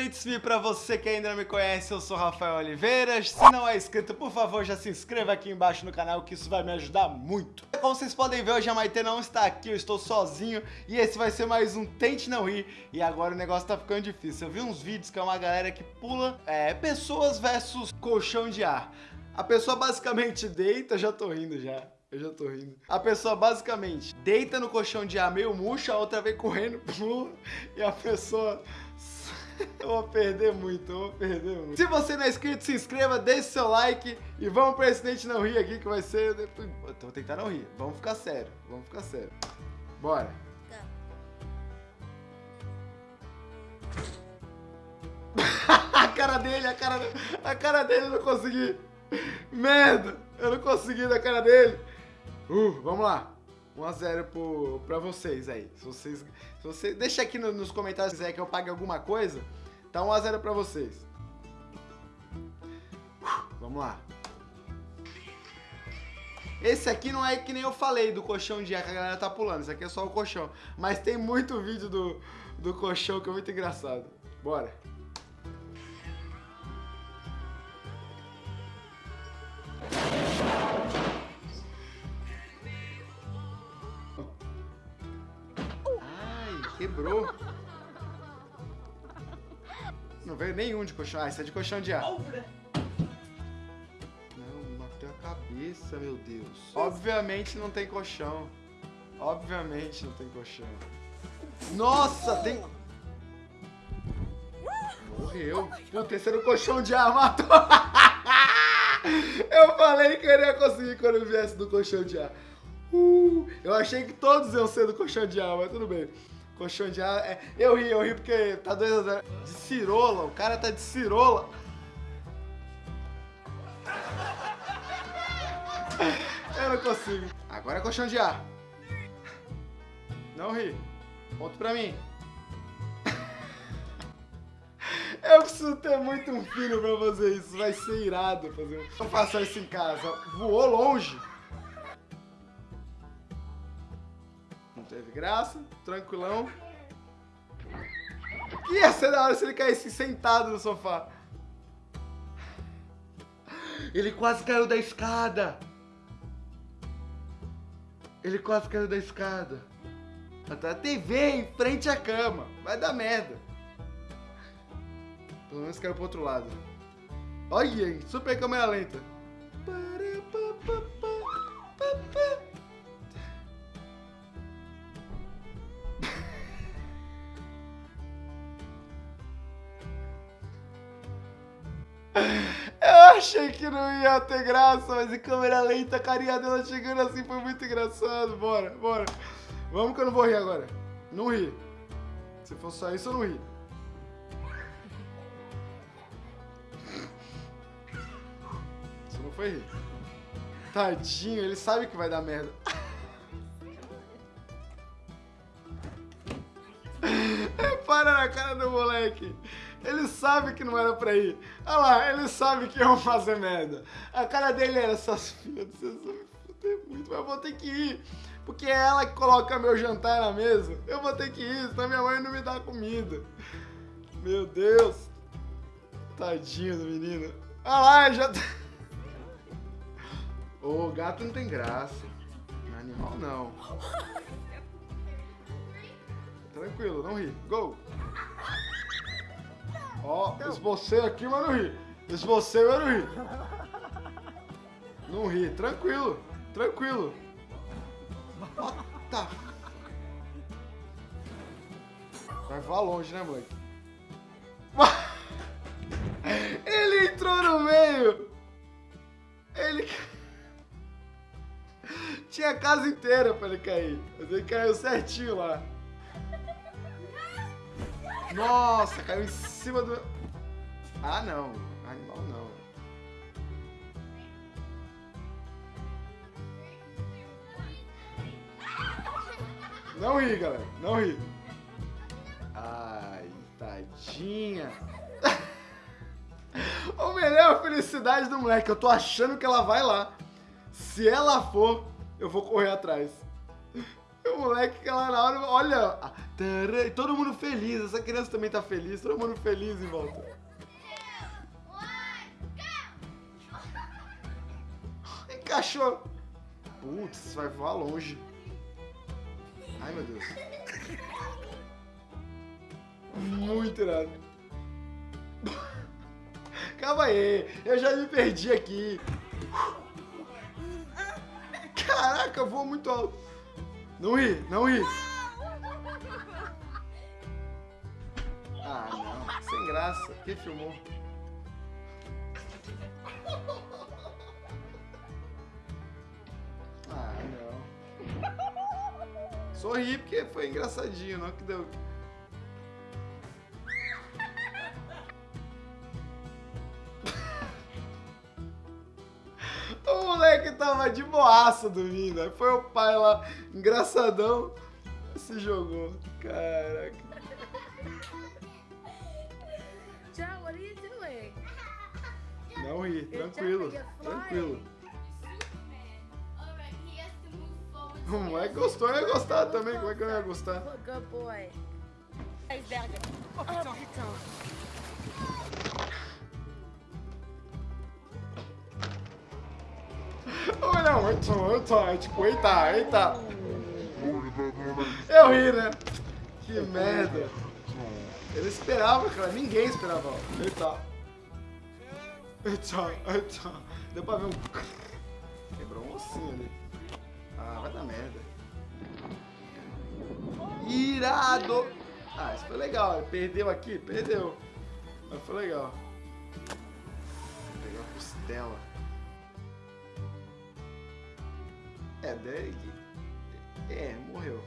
parênteses pra você que ainda não me conhece, eu sou Rafael Oliveira. Se não é inscrito, por favor, já se inscreva aqui embaixo no canal, que isso vai me ajudar muito. Como vocês podem ver, hoje a Maite não está aqui, eu estou sozinho, e esse vai ser mais um Tente Não Rir, e agora o negócio tá ficando difícil. Eu vi uns vídeos que é uma galera que pula é, pessoas versus colchão de ar. A pessoa basicamente deita, já tô rindo já. Eu já tô rindo. A pessoa basicamente deita no colchão de ar meio murcho, a outra vem correndo, pula, e a pessoa eu vou perder muito, eu vou perder muito. Se você não é inscrito, se inscreva, deixe seu like e vamos pro Tente Não Rir aqui, que vai ser... Eu vou tentar não rir, vamos ficar sério, vamos ficar sério. Bora. a cara dele, a cara, a cara dele, eu não consegui. Merda, eu não consegui da cara dele. Uh, vamos lá. 1x0 pra vocês aí. Se vocês, se você, deixa aqui no, nos comentários se quiser que eu pague alguma coisa. Tá 1x0 pra vocês. Vamos lá. Esse aqui não é que nem eu falei do colchão de ar que a galera tá pulando. Esse aqui é só o colchão. Mas tem muito vídeo do, do colchão que é muito engraçado. Bora. Quebrou. Não veio nenhum de colchão. Ah, isso é de colchão de ar. Não, bateu a cabeça, meu Deus. Obviamente não tem colchão. Obviamente não tem colchão. Nossa, tem... Morreu. O terceiro colchão de ar matou. eu falei que eu ia conseguir quando eu viesse do colchão de ar. Uh, eu achei que todos iam ser do colchão de ar, mas tudo bem. Colchão de ar. É, eu ri, eu ri porque tá dois De cirola, o cara tá de cirola. Eu não consigo. Agora é colchão de ar. Não ri. Ponto pra mim. Eu preciso ter muito um filho pra fazer isso. Vai ser irado fazer. Não faça isso em casa. Voou longe. Teve graça, tranquilão. Que ia ser da hora se ele caísse sentado no sofá. Ele quase caiu da escada. Ele quase caiu da escada. Até a TV em frente à cama. Vai dar merda. Pelo menos caiu pro outro lado. Olha, super câmera lenta. Achei que não ia ter graça, mas em câmera lenta, a carinha dela chegando assim foi muito engraçado. Bora, bora. Vamos que eu não vou rir agora. Não ri. Se for só isso, eu não ri. Isso não foi rir. Tadinho, ele sabe que vai dar merda. Para na cara do moleque. Ele sabe que não era pra ir. Olha lá, ele sabe que iam fazer merda. A cara dele era, essas filhas, vocês vão me muito, mas eu vou ter que ir. Porque é ela que coloca meu jantar na mesa. Eu vou ter que ir, senão minha mãe não me dá comida. Meu Deus. Tadinho do menino. Olha lá, já... Tá- gato não tem graça. Animal não. Tranquilo, não ri. Gol! Ó, então. esbocei aqui, mas não ri. Esbocei, mas não ri. Não ri, tranquilo, tranquilo. Tá. Vai voar longe, né, moleque? Ele entrou no meio. Ele... Tinha a casa inteira pra ele cair. Mas ele caiu certinho lá. Nossa, caiu em cima do... Ah, não. Animal não. Não ri, galera. Não ri. Ai, tadinha. o melhor a felicidade do moleque. Eu tô achando que ela vai lá. Se ela for, eu vou correr atrás. O moleque que ela na hora... Olha, E todo mundo feliz. Essa criança também tá feliz. Todo mundo feliz em volta. Encaixou. Putz, vai voar longe. Ai, meu Deus. Muito irado. Calma aí, eu já me perdi aqui. Caraca, voa muito alto. Não ri, não ri. Graça. Quem filmou? Ah, não. Sorri porque foi engraçadinho, não que deu. O moleque tava de boaça dormindo. Foi o pai lá, engraçadão, se jogou. Caraca. Não ri, tranquilo, tranquilo. O moleque gostou, eu ia gostar também. Como é que eu ia gostar? Good boy. Oh, então. Olha, oito, oito, é tipo, eita, eita. Eu ri, né? Que merda. Ele esperava, cara. Ninguém esperava. Eita. Eita, eita. Deu pra ver um... Quebrou um ossinho ali. Ah, vai dar merda. Irado. Ah, isso foi legal. Ele perdeu aqui? Perdeu. Mas foi legal. Pegar a costela. É, daí. É, morreu.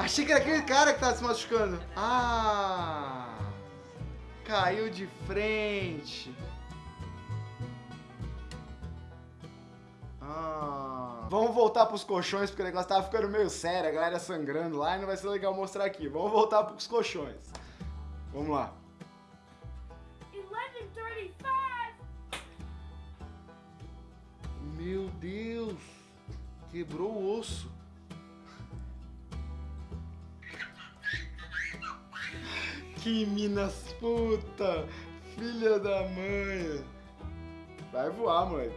Achei que era aquele cara que tava se machucando. Ah! Caiu de frente. Ah. Vamos voltar pros colchões, porque o negócio tava ficando meio sério, a galera sangrando lá e não vai ser legal mostrar aqui. Vamos voltar pros colchões. Vamos lá. 11:35. Meu Deus! Quebrou o osso. Que minas puta! Filha da mãe! Vai voar, moleque.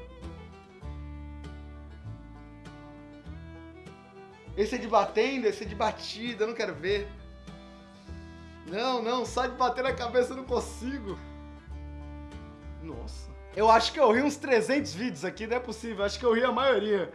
Esse é de batendo, esse é de batida, eu não quero ver. Não, não, só de bater na cabeça eu não consigo. Nossa. Eu acho que eu ri uns 300 vídeos aqui, não é possível. Acho que eu ri a maioria.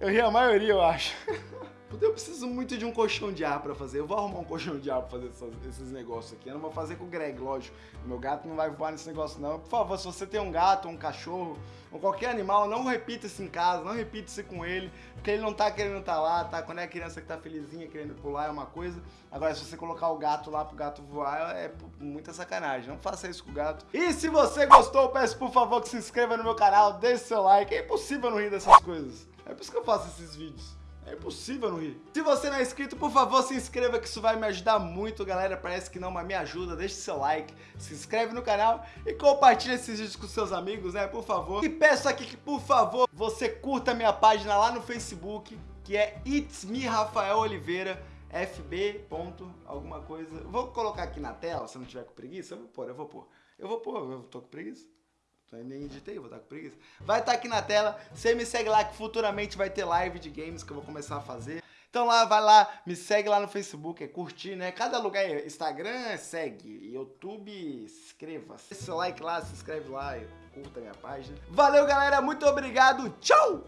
Eu ri a maioria, eu acho. Eu preciso muito de um colchão de ar pra fazer. Eu vou arrumar um colchão de ar pra fazer essas, esses negócios aqui. Eu não vou fazer com o Greg, lógico. Meu gato não vai voar nesse negócio, não. Por favor, se você tem um gato, um cachorro, ou qualquer animal, não repita isso em casa, não repita isso com ele, porque ele não tá querendo estar tá lá, tá? Quando é criança que tá felizinha, querendo pular, é uma coisa. Agora, se você colocar o gato lá pro gato voar, é muita sacanagem. Não faça isso com o gato. E se você gostou, peço por favor que se inscreva no meu canal, deixe seu like. É impossível não rir dessas coisas. É por isso que eu faço esses vídeos. É impossível não rir. Se você não é inscrito, por favor, se inscreva que isso vai me ajudar muito, galera. Parece que não, mas me ajuda. Deixe seu like, se inscreve no canal e compartilha esses vídeos com seus amigos, né? Por favor. E peço aqui que, por favor, você curta a minha página lá no Facebook, que é It's Me Rafael Oliveira. FB. alguma coisa. Vou colocar aqui na tela, se não tiver com preguiça, eu vou pôr, eu vou pôr. Eu vou pôr, eu tô com preguiça. Nem editei, vou estar com preguiça. Vai estar aqui na tela. Você me segue lá que futuramente vai ter live de games que eu vou começar a fazer. Então lá, vai lá, me segue lá no Facebook, é curtir, né? Cada lugar é Instagram, segue. YouTube, inscreva. Deixa seu like lá, se inscreve lá, curta minha página. Valeu, galera. Muito obrigado. Tchau!